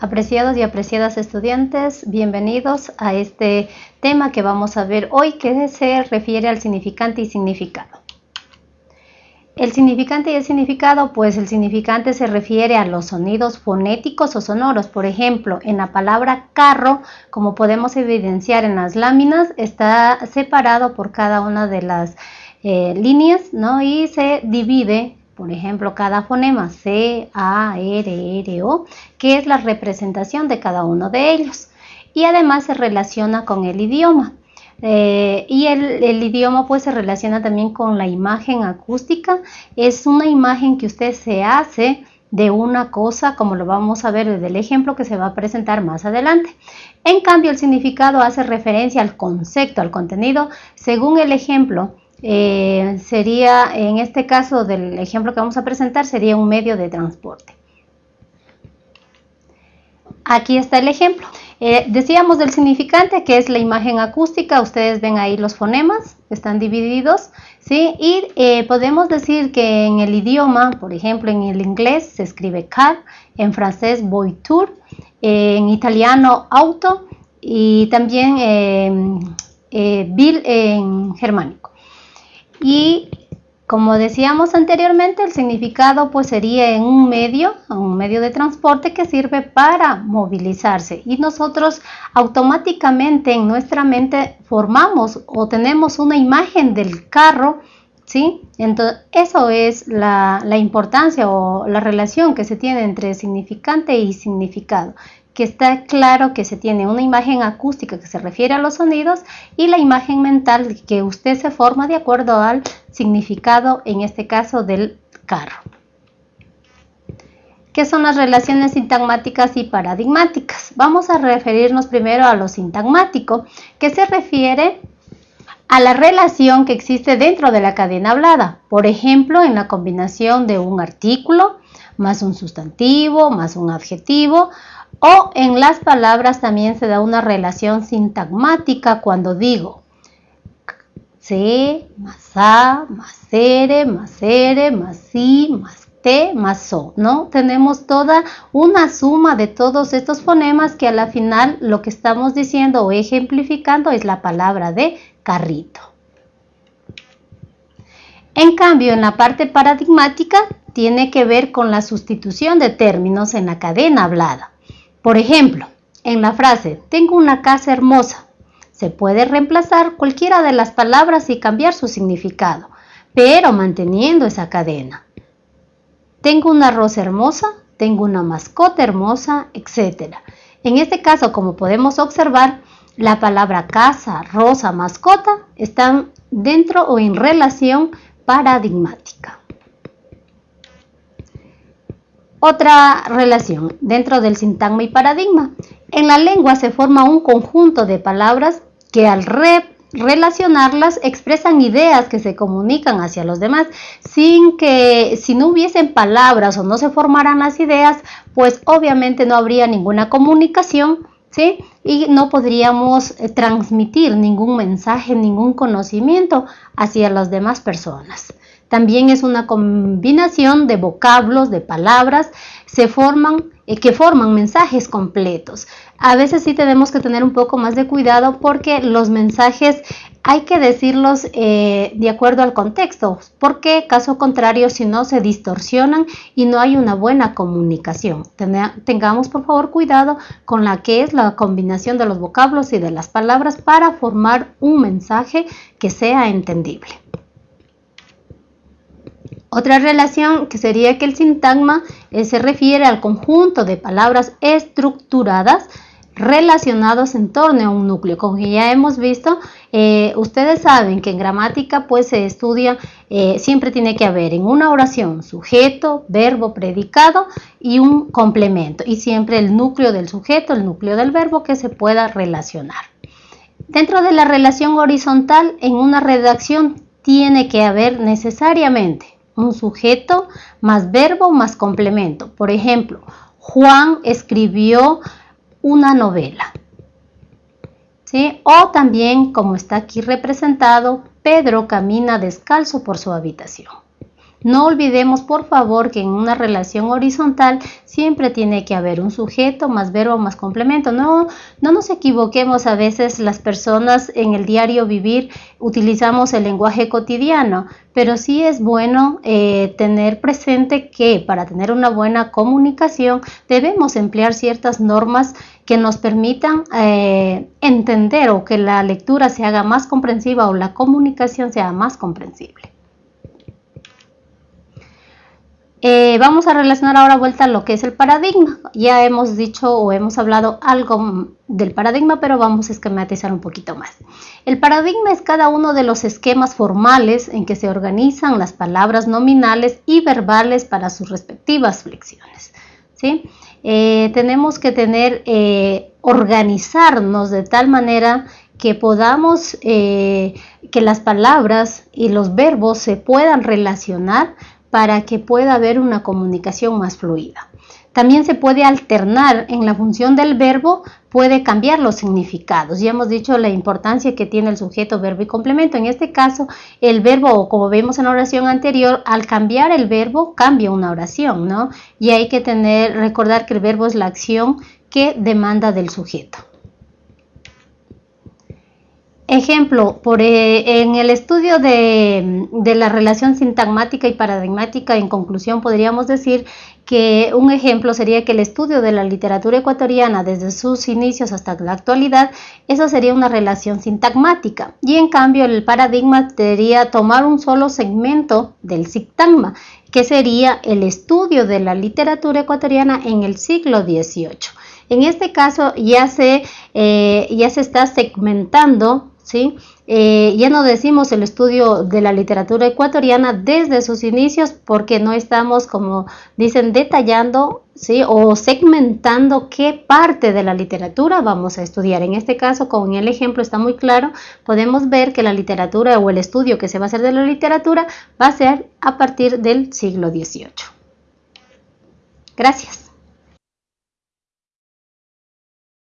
Apreciados y apreciadas estudiantes, bienvenidos a este tema que vamos a ver hoy que se refiere al significante y significado. El significante y el significado, pues el significante se refiere a los sonidos fonéticos o sonoros. Por ejemplo, en la palabra carro, como podemos evidenciar en las láminas, está separado por cada una de las eh, líneas ¿no? y se divide por ejemplo, cada fonema C, A, R, R, O, que es la representación de cada uno de ellos. Y además se relaciona con el idioma. Eh, y el, idioma pues se relaciona también con la imagen acústica. Es una imagen que usted se hace de una cosa, como lo vamos a ver desde el ejemplo que se va a presentar más adelante. En cambio, el significado hace referencia al concepto, al contenido, según el ejemplo eh, sería, en este caso del ejemplo que vamos a presentar, sería un medio de transporte. Aquí está el ejemplo. Eh, decíamos del significante que es la imagen acústica, ustedes ven ahí los fonemas, están divididos, ¿sí? Y eh, podemos decir que en el idioma, por ejemplo en el inglés se escribe car, en francés voiture, en italiano auto y también bill en germánico. Y como decíamos anteriormente, el significado pues sería en un medio, un medio de transporte que sirve para movilizarse y nosotros automáticamente en nuestra mente formamos o tenemos una imagen del carro, ¿sí? Entonces eso es la, la importancia o la relación que se tiene entre significante y significado que está claro que se tiene una imagen acústica que se refiere a los sonidos y la imagen mental que usted se forma de acuerdo al significado, en este caso del carro. ¿Qué son las relaciones sintagmáticas y paradigmáticas? Vamos a referirnos primero a lo sintagmático, que se refiere a la relación que existe dentro de la cadena hablada. Por ejemplo, en la combinación de un artículo más un sustantivo más un adjetivo o en las palabras también se da una relación sintagmática cuando digo C más A más R más R más I más T más O, ¿no? Tenemos toda una suma de todos estos fonemas que a la final lo que estamos diciendo o ejemplificando es la palabra de carrito. En cambio, en la parte paradigmática tiene que ver con la sustitución de términos en la cadena hablada. Por ejemplo, en la frase tengo una casa hermosa, se puede reemplazar cualquiera de las palabras y cambiar su significado, pero manteniendo esa cadena. Tengo una rosa hermosa, tengo una mascota hermosa, etc. En este caso, como podemos observar, la palabra casa, rosa, mascota están dentro o en relación paradigmática. Otra relación dentro del sintagma y paradigma. En la lengua se forma un conjunto de palabras que al relacionarlas expresan ideas que se comunican hacia los demás. Sin que si no hubiesen palabras o no se formaran las ideas pues obviamente no habría ninguna comunicación y no podríamos eh, transmitir ningún mensaje ningún conocimiento hacia las demás personas también es una combinación de vocablos, de palabras, se forman, eh, que forman mensajes completos. A veces sí tenemos que tener un poco más de cuidado porque los mensajes hay que decirlos eh, de acuerdo al contexto, porque caso contrario si no se distorsionan y no hay una buena comunicación. tengamos por favor cuidado con la que es la combinación de los vocablos y de las palabras para formar un mensaje que sea entendible. Otra relación que sería que el sintagma eh, se refiere al conjunto de palabras estructuradas relacionados en torno a un núcleo. Como ya hemos visto, eh, ustedes saben que en gramática pues se estudia, eh, siempre tiene que haber en una oración sujeto, verbo, predicado y un complemento. Y siempre el núcleo del sujeto, el núcleo del verbo que se pueda relacionar. Dentro de la relación horizontal, en una redacción tiene que haber necesariamente un sujeto más verbo más complemento. Por ejemplo, Juan escribió una novela. ¿Sí? O también, como está aquí representado, Pedro camina descalzo por su habitación. No olvidemos, por favor, que en una relación horizontal siempre tiene que haber un sujeto más verbo más complemento. No, no nos equivoquemos a veces las personas en el diario vivir utilizamos el lenguaje cotidiano, pero sí es bueno eh, tener presente que para tener una buena comunicación debemos emplear ciertas normas que nos permitan eh, entender o que la lectura se haga más comprensiva o la comunicación sea más comprensible. Eh, vamos a relacionar ahora vuelta lo que es el paradigma. Ya hemos dicho o hemos hablado algo del paradigma, pero vamos a esquematizar un poquito más. El paradigma es cada uno de los esquemas formales en que se organizan las palabras nominales y verbales para sus respectivas flexiones. ¿sí? Eh, tenemos que tener, eh, organizarnos de tal manera que podamos, que las palabras y los verbos se puedan relacionar para que pueda haber una comunicación más fluida. También se puede alternar en la función del verbo, puede cambiar los significados. Ya hemos dicho la importancia que tiene el sujeto, verbo y complemento. En este caso, el verbo, como vemos en la oración anterior, al cambiar el verbo, cambia una oración, ¿no? Y hay que tener, recordar que el verbo es la acción que demanda del sujeto. Ejemplo, por, eh, en el estudio de, la relación sintagmática y paradigmática, en conclusión podríamos decir que un ejemplo sería que el estudio de la literatura ecuatoriana desde sus inicios hasta la actualidad, eso sería una relación sintagmática. Y en cambio el paradigma sería tomar un solo segmento del sintagma, que sería el estudio de la literatura ecuatoriana en el siglo XVIII. En este caso ya se, eh, ya se está segmentando ¿sí? Eh, ya no decimos el estudio de la literatura ecuatoriana desde sus inicios porque no estamos, como dicen, detallando ¿sí? o segmentando qué parte de la literatura vamos a estudiar. En este caso, con el ejemplo está muy claro, podemos ver que la literatura o el estudio que se va a hacer de la literatura va a ser a partir del siglo XVIII. Gracias.